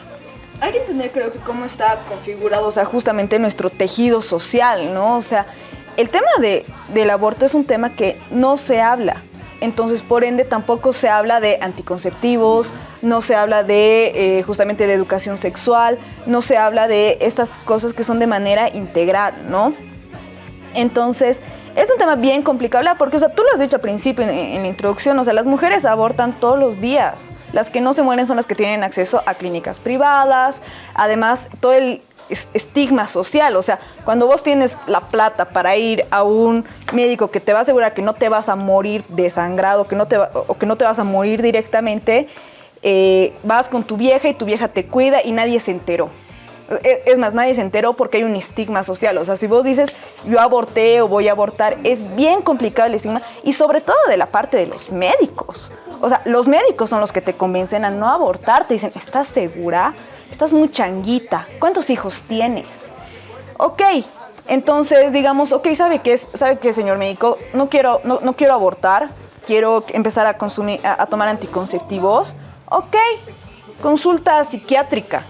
Hay que entender, creo que, cómo está configurado, o sea, justamente nuestro tejido social, ¿no? O sea, el tema de, del aborto es un tema que no se habla. Entonces, por ende, tampoco se habla de anticonceptivos, no se habla de eh, justamente de educación sexual, no se habla de estas cosas que son de manera integral, ¿no? Entonces, es un tema bien complicado, porque, o sea, tú lo has dicho al principio en, en la introducción, o sea, las mujeres abortan todos los días. Las que no se mueren son las que tienen acceso a clínicas privadas, además, todo el estigma social, o sea, cuando vos tienes la plata para ir a un médico que te va a asegurar que no te vas a morir desangrado, que no te o que no te vas a morir directamente, eh, vas con tu vieja y tu vieja te cuida y nadie se enteró. E- Es más, nadie se enteró porque hay un estigma social. O sea, si vos dices yo aborté o voy a abortar, es bien complicado el estigma y sobre todo de la parte de los médicos. O sea, los médicos son los que te convencen a no abortar. Te dicen, ¿estás segura? Estás muy changuita. ¿Cuántos hijos tienes? Ok, entonces digamos, ok, ¿sabe qué, es? ¿Sabe qué, señor médico? No quiero, no, quiero abortar, quiero empezar a, consumir, a, a tomar anticonceptivos. Ok, consulta psiquiátrica.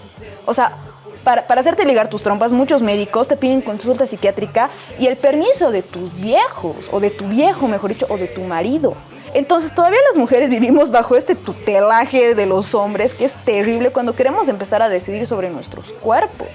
O sea, para, para hacerte ligar tus trompas, muchos médicos te piden consulta psiquiátrica y el permiso de tus viejos, o de tu viejo, mejor dicho, o de tu marido. Entonces todavía las mujeres vivimos bajo este tutelaje de los hombres que es terrible cuando queremos empezar a decidir sobre nuestros cuerpos.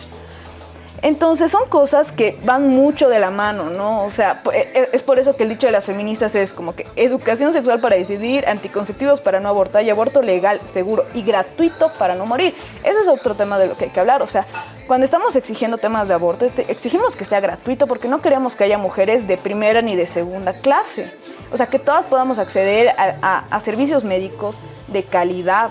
Entonces son cosas que van mucho de la mano, ¿no? O sea, e- e- es por eso que el dicho de las feministas es como que educación sexual para decidir, anticonceptivos para no abortar y aborto legal, seguro y gratuito para no morir. Eso es otro tema de lo que hay que hablar. O sea, cuando estamos exigiendo temas de aborto, este, exigimos que sea gratuito porque no queremos que haya mujeres de primera ni de segunda clase. O sea, que todas podamos acceder a- servicios médicos de calidad.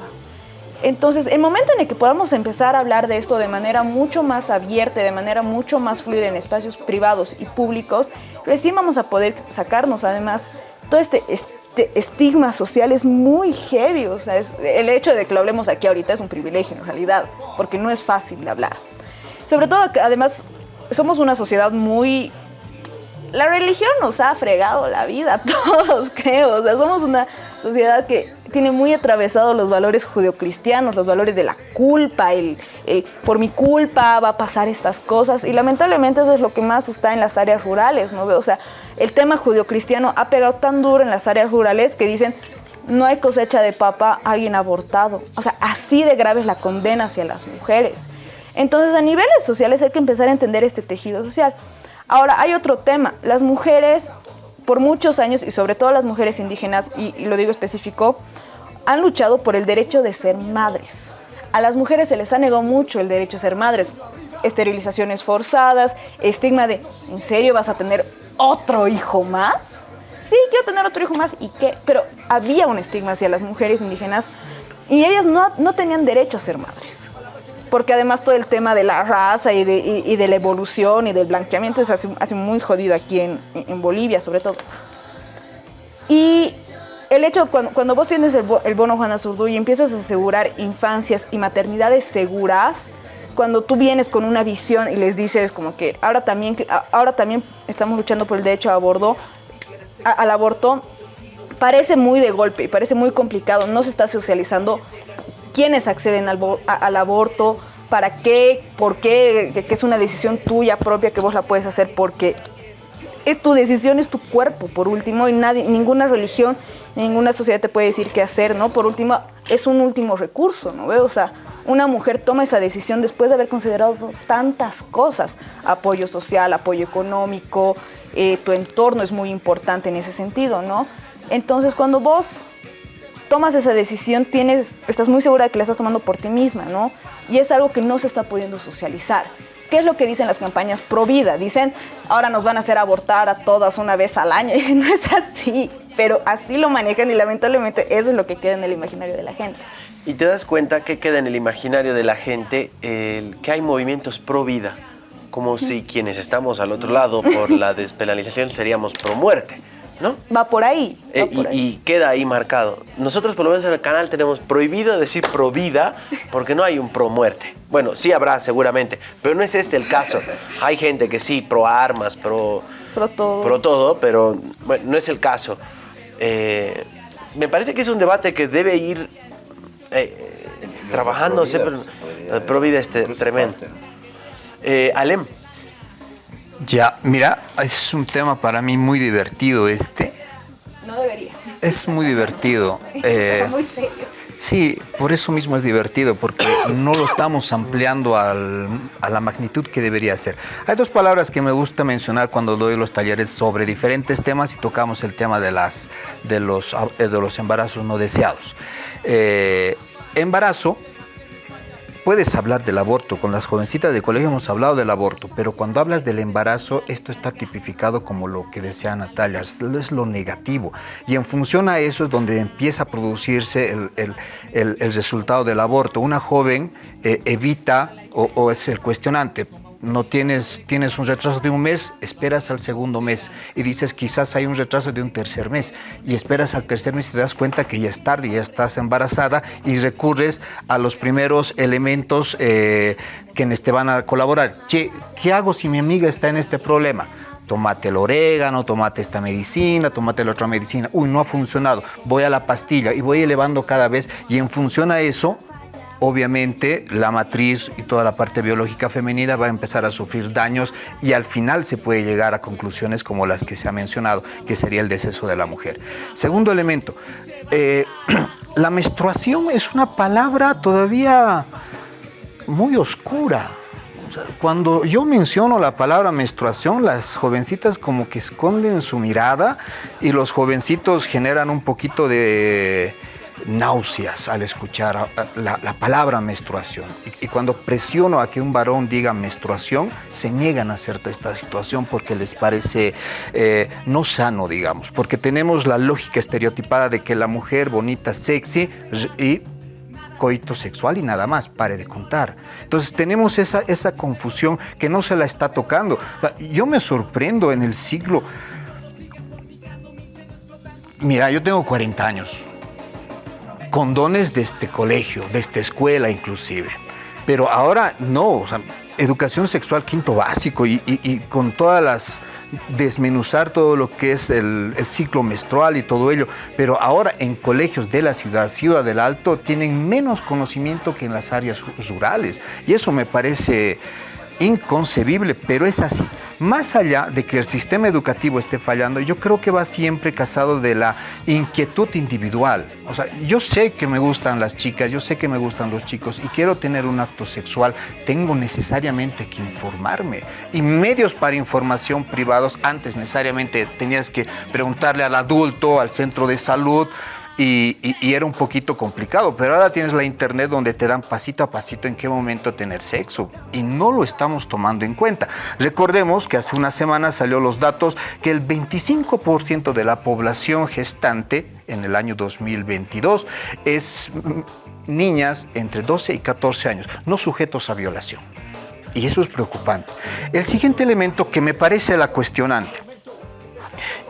Entonces, el momento en el que podamos empezar a hablar de esto de manera mucho más abierta, de manera mucho más fluida en espacios privados y públicos, recién vamos a poder sacarnos además todo este, este estigma social es muy heavy. O sea, el hecho de que lo hablemos aquí ahorita es un privilegio en realidad, porque no es fácil de hablar. Sobre todo además somos una sociedad muy la religión nos ha fregado la vida todos, creo. O sea, somos una sociedad que tiene muy atravesados los valores judeocristianos, los valores de la culpa, el, el por mi culpa va a pasar estas cosas. Y lamentablemente eso es lo que más está en las áreas rurales, ¿no? O sea, el tema judeocristiano ha pegado tan duro en las áreas rurales que dicen no hay cosecha de papa, alguien abortado. O sea, así de grave es la condena hacia las mujeres. Entonces, a niveles sociales hay que empezar a entender este tejido social. Ahora, hay otro tema. Las mujeres, por muchos años, y sobre todo las mujeres indígenas, y, lo digo específico, han luchado por el derecho de ser madres. A las mujeres se les ha negado mucho el derecho a ser madres. Esterilizaciones forzadas, estigma de, ¿en serio vas a tener otro hijo más? Sí, quiero tener otro hijo más. ¿Y qué? Pero había un estigma hacia las mujeres indígenas y ellas no, no tenían derecho a ser madres porque además todo el tema de la raza y de, y- de la evolución y del blanqueamiento es así, así muy jodido aquí en, en Bolivia, sobre todo. Y el hecho, cuando, cuando vos tienes el, bo- el bono Juana Zurduy y empiezas a asegurar infancias y maternidades seguras, cuando tú vienes con una visión y les dices como que ahora también, ahora también estamos luchando por el derecho a aborto, a- al aborto, parece muy de golpe y parece muy complicado, no se está socializando quiénes acceden al, aborto, para qué, por qué, que, es una decisión tuya propia que vos la puedes hacer porque es tu decisión, es tu cuerpo, por último, y nadie, ninguna religión, ninguna sociedad te puede decir qué hacer, ¿no? Por último, es un último recurso, ¿no? O sea, una mujer toma esa decisión después de haber considerado tantas cosas, apoyo social, apoyo económico, eh, tu entorno es muy importante en ese sentido, ¿no? Entonces, cuando vos tomas esa decisión, tienes, estás muy segura de que la estás tomando por ti misma, ¿no? Y es algo que no se está pudiendo socializar. ¿Qué es lo que dicen las campañas pro vida? Dicen, ahora nos van a hacer abortar a todas una vez al año. Y no es así, pero así lo manejan y lamentablemente eso es lo que queda en el imaginario de la gente. Y te das cuenta que queda en el imaginario de la gente que hay movimientos pro vida, como si quienes estamos al otro lado por la despenalización seríamos pro muerte, ¿no? Va por ahí. va Eh, por y, ahí. y queda ahí marcado. Nosotros por lo menos en el canal tenemos prohibido decir pro vida porque no hay un pro muerte. Bueno, sí habrá seguramente, pero no es este el caso. Hay gente que sí, pro armas, pro, Pro todo. pro todo, pero bueno, no es el caso. Eh, me parece que es un debate que debe ir eh, trabajándose, pero pro vida es te- tremendo. Eh, Alem, Ya, mira, es un tema para mí muy divertido este. No debería. Es muy divertido. Eh, muy serio. Sí, por eso mismo es divertido, porque no lo estamos ampliando al- a la magnitud que debería ser. Hay dos palabras que me gusta mencionar cuando doy los talleres sobre diferentes temas y tocamos el tema de, las, de, los, de los embarazos no deseados. Eh, embarazo, puedes hablar del aborto, con las jovencitas de colegio hemos hablado del aborto, pero cuando hablas del embarazo, esto está tipificado como lo que decía Natalia, es lo negativo. Y en función a eso es donde empieza a producirse el, el- el- resultado del aborto. Una joven eh, evita, o es el cuestionante, no tienes, tienes un retraso de un mes, esperas al segundo mes y dices quizás hay un retraso de un tercer mes y esperas al tercer mes y te das cuenta que ya es tarde, ya estás embarazada y recurres a los primeros elementos eh, quienes te van a colaborar. Che, ¿qué hago si mi amiga está en este problema? Tomate el orégano, tomate esta medicina, tomate la otra medicina. Uy, no ha funcionado. Voy a la pastilla y voy elevando cada vez y en función a eso obviamente la matriz y toda la parte biológica femenina va a empezar a sufrir daños y al final se puede llegar a conclusiones como las que se ha mencionado, que sería el deceso de la mujer. Segundo elemento, eh, la menstruación es una palabra todavía muy oscura. Cuando yo menciono la palabra menstruación, las jovencitas como que esconden su mirada y los jovencitos generan un poquito de náuseas al escuchar a- la, la palabra menstruación. Y, cuando presiono a que un varón diga menstruación, se niegan a hacer esta situación porque les parece eh, no sano, digamos, porque tenemos la lógica estereotipada de que la mujer bonita, sexy y coito sexual y nada más, pare de contar. Entonces tenemos esa, esa confusión que no se la está tocando. Yo me sorprendo en el siglo... Mira, yo tengo 40 años, condones de este colegio, de esta escuela inclusive, pero ahora no, o sea, educación sexual quinto básico y, con todas las desmenuzar todo lo que es el ciclo menstrual y todo ello, pero ahora en colegios de la ciudad, Ciudad del Alto, tienen menos conocimiento que en las áreas rurales. Y eso me parece inconcebible, pero es así. Más allá de que el sistema educativo esté fallando, yo creo que va siempre casado de la inquietud individual. O sea, yo sé que me gustan las chicas, yo sé que me gustan los chicos y quiero tener un acto sexual, tengo necesariamente que informarme. Y medios para información privados, antes necesariamente tenías que preguntarle al adulto, al centro de salud, y, era un poquito complicado, pero ahora tienes la internet donde te dan pasito a pasito en qué momento tener sexo y no lo estamos tomando en cuenta. Recordemos que hace unas semanas salió los datos que el 25% de la población gestante en el año 2022 es mm, niñas entre 12 y 14 años, no sujetos a violación. Y eso es preocupante. El siguiente elemento que me parece la cuestionante.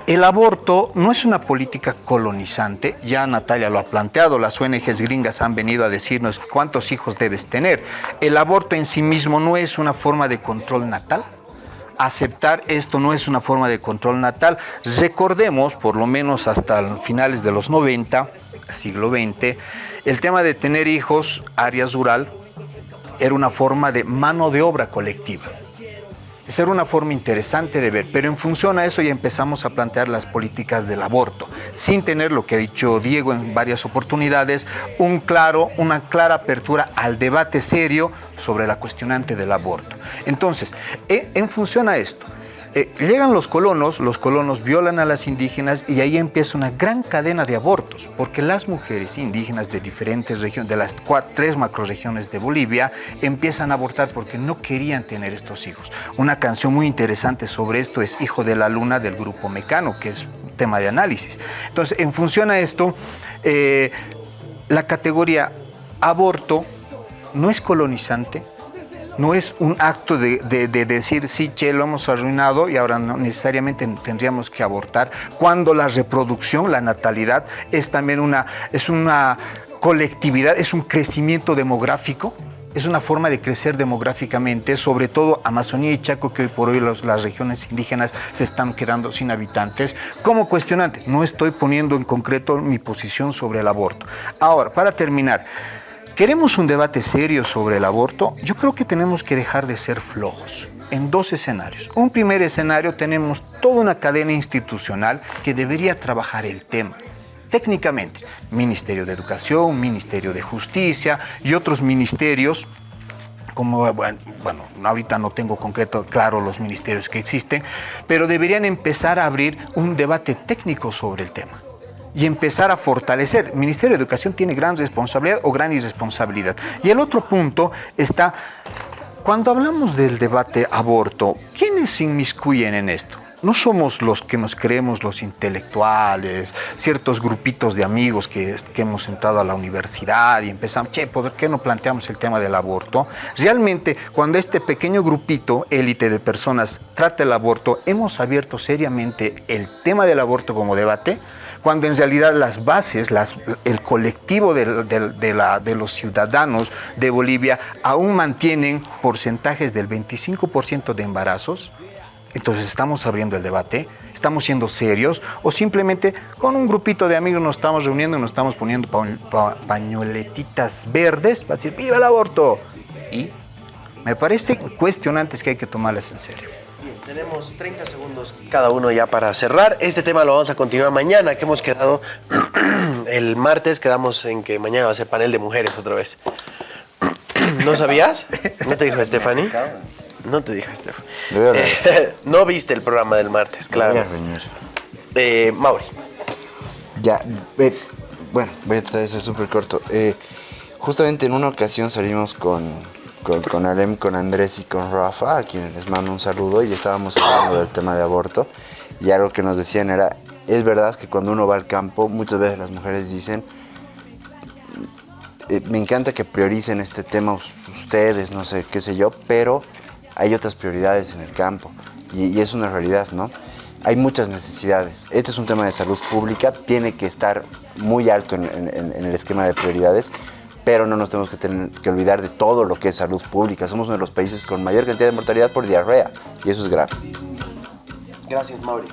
El aborto no es una política colonizante, ya Natalia lo ha planteado, las ONGs gringas han venido a decirnos cuántos hijos debes tener. El aborto en sí mismo no es una forma de control natal. Aceptar esto no es una forma de control natal. Recordemos, por lo menos hasta finales de los 90, siglo XX, el tema de tener hijos, áreas rural, era una forma de mano de obra colectiva. Esa era una forma interesante de ver, pero en función a eso ya empezamos a plantear las políticas del aborto, sin tener lo que ha dicho Diego en varias oportunidades, un claro, una clara apertura al debate serio sobre la cuestionante del aborto. Entonces, e- en función a esto, eh, llegan los colonos, los colonos violan a las indígenas y ahí empieza una gran cadena de abortos, porque las mujeres indígenas de diferentes regiones, de las cua- tres macroregiones de Bolivia, empiezan a abortar porque no querían tener estos hijos. Una canción muy interesante sobre esto es Hijo de la Luna del grupo Mecano, que es tema de análisis. Entonces, en función a esto, eh, la categoría aborto no es colonizante, no es un acto de, de- de decir, sí, che, lo hemos arruinado y ahora no necesariamente tendríamos que abortar, cuando la reproducción, la natalidad, es también una, es una colectividad, es un crecimiento demográfico. Es una forma de crecer demográficamente, sobre todo Amazonía y Chaco, que hoy por hoy las regiones indígenas se están quedando sin habitantes. Como cuestionante, no estoy poniendo en concreto mi posición sobre el aborto. Ahora, para terminar, ¿Queremos un debate serio sobre el aborto? Yo creo que tenemos que dejar de ser flojos en dos escenarios. Un primer escenario tenemos toda una cadena institucional que debería trabajar el tema. Técnicamente, Ministerio de Educación, Ministerio de Justicia y otros ministerios como, bueno, bueno, ahorita no tengo concreto claro los ministerios que existen, pero deberían empezar a abrir un debate técnico sobre el tema y empezar a fortalecer. El Ministerio de Educación tiene gran responsabilidad o gran irresponsabilidad. Y el otro punto está, cuando hablamos del debate aborto, ¿quiénes se inmiscuyen en esto? No somos los que nos creemos los intelectuales, ciertos grupitos de amigos que, que hemos entrado a la universidad y empezamos, che, ¿por qué no planteamos el tema del aborto? Realmente, cuando este pequeño grupito, élite de personas, trata el aborto, hemos abierto seriamente el tema del aborto como debate, cuando en realidad las bases, el colectivo de, los ciudadanos de Bolivia aún mantienen porcentajes del 25% de embarazos, entonces estamos abriendo el debate ¿Estamos siendo serios? ¿O simplemente con un grupito de amigos nos estamos reuniendo y nos estamos poniendo pa- pañoletitas verdes para decir ¡Viva el aborto! Y me parece cuestionantes que hay que tomarlas en serio. Tenemos 30 segundos cada uno ya para cerrar. Este tema lo vamos a continuar mañana, que hemos quedado el martes, quedamos en que mañana va a ser panel de mujeres otra vez. ¿No sabías? ¿No te dijo Stephanie? No te dijo Stephanie. Eh, no viste el programa del martes, claro. Eh, Mauri. Ya, eh, bueno, voy a tratar de ser súper corto. Eh, justamente en una ocasión salimos con, con, con Alem, con Andrés y con Rafa, a quienes les mando un saludo, y estábamos hablando del tema de aborto. Y algo que nos decían era, es verdad que cuando uno va al campo, muchas veces las mujeres dicen, eh, me encanta que prioricen este tema us- ustedes, no sé, qué sé yo, pero hay otras prioridades en el campo y, es una realidad, ¿no? Hay muchas necesidades. Este es un tema de salud pública, tiene que estar muy alto en el esquema de prioridades, pero no nos tenemos que, tener- que olvidar de todo lo que es salud pública. Somos uno de los países con mayor cantidad de mortalidad por diarrea y eso es grave. Gracias, Mauri.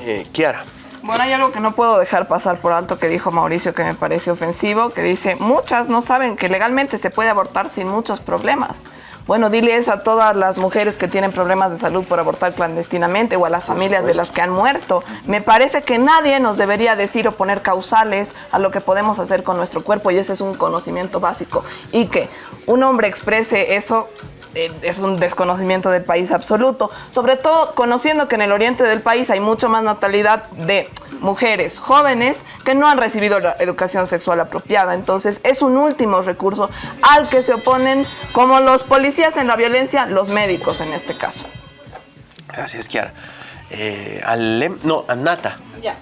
Eh, Kiara. Bueno, hay algo que no puedo dejar pasar por alto que dijo Mauricio que me parece ofensivo, que dice, muchas no saben que legalmente se puede abortar sin muchos problemas. Bueno, dile eso a todas las mujeres que tienen problemas de salud por abortar clandestinamente o a las familias de las que han muerto. Me parece que nadie nos debería decir o poner causales a lo que podemos hacer con nuestro cuerpo y ese es un conocimiento básico. Y que un hombre exprese eso es un desconocimiento del país absoluto, sobre todo conociendo que en el oriente del país hay mucho más natalidad de mujeres jóvenes que no han recibido la educación sexual apropiada. Entonces es un último recurso al que se oponen como los policías en la violencia, los médicos en este caso. Gracias, Kiara. Eh, Alem, no, Anata. Ya.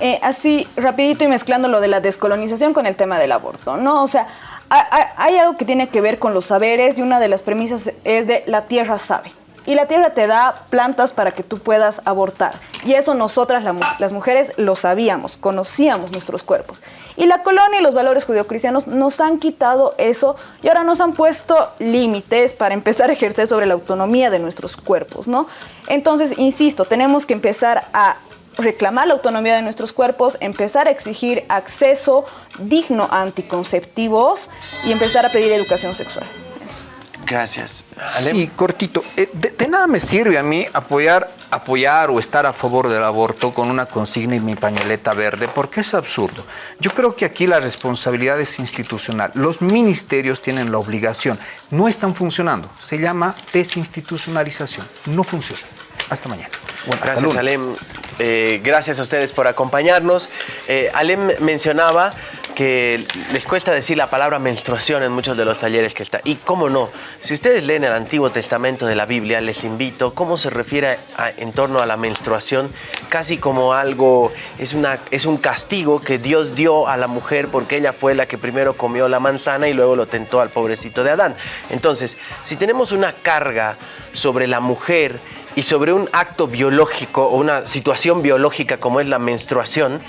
Eh, así, rapidito y mezclando lo de la descolonización con el tema del aborto, ¿no? O sea, hay, algo que tiene que ver con los saberes y una de las premisas es de la tierra sabe. Y la tierra te da plantas para que tú puedas abortar. Y eso nosotras, las mujeres, lo sabíamos, conocíamos nuestros cuerpos. Y la colonia y los valores judeocristianos nos han quitado eso y ahora nos han puesto límites para empezar a ejercer sobre la autonomía de nuestros cuerpos, ¿no? Entonces, insisto, tenemos que empezar a reclamar la autonomía de nuestros cuerpos, empezar a exigir acceso digno a anticonceptivos y empezar a pedir educación sexual. Gracias. Sí, cortito. Eh, De, de nada me sirve a mí apoyar, apoyar o estar a favor del aborto con una consigna y mi pañoleta verde, porque es absurdo. Yo creo que aquí la responsabilidad es institucional. Los ministerios tienen la obligación. No están funcionando. Se llama desinstitucionalización. No funciona. Hasta mañana. Gracias. Alem. Eh, gracias a ustedes por acompañarnos. Eh, Alem mencionaba que les cuesta decir la palabra menstruación en muchos de los talleres que está. Y cómo no, si ustedes leen el Antiguo Testamento de la Biblia, les invito cómo se refiere a- en torno a la menstruación, casi como algo, es, una, es un castigo que Dios dio a la mujer porque ella fue la que primero comió la manzana y luego lo tentó al pobrecito de Adán. Entonces, si tenemos una carga sobre la mujer, y sobre un acto biológico o una situación biológica como es la menstruación,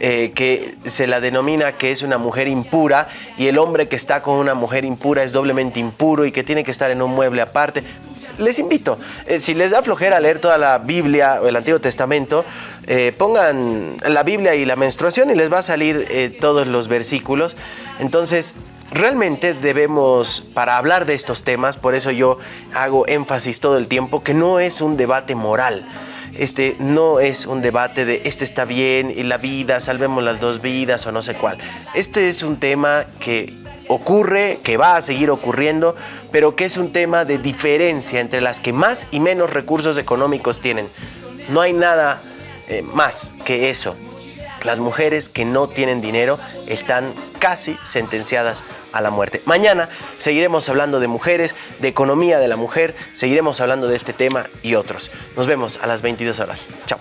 eh, que se la denomina que es una mujer impura y el hombre que está con una mujer impura es doblemente impuro y que tiene que estar en un mueble aparte. Les invito, eh, si les da flojera leer toda la Biblia o el Antiguo Testamento, eh, pongan la Biblia y la menstruación y les va a salir todos los versículos. Entonces, realmente debemos, para hablar de estos temas, por eso yo hago énfasis todo el tiempo, que no es un debate moral. Este no es un debate de esto está bien y la vida, salvemos las dos vidas o no sé cuál. Este es un tema que ocurre, que va a seguir ocurriendo, pero que es un tema de diferencia entre las que más y menos recursos económicos tienen. No hay nada eh, más que eso. Las mujeres que no tienen dinero están casi sentenciadas a la muerte. Mañana seguiremos hablando de mujeres, de economía de la mujer, seguiremos hablando de este tema y otros. Nos vemos a las 22 horas. Chao.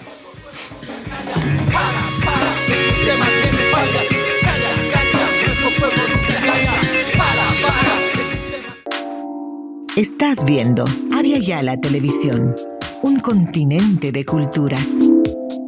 Estás viendo Avia Yala Televisión, un continente de culturas.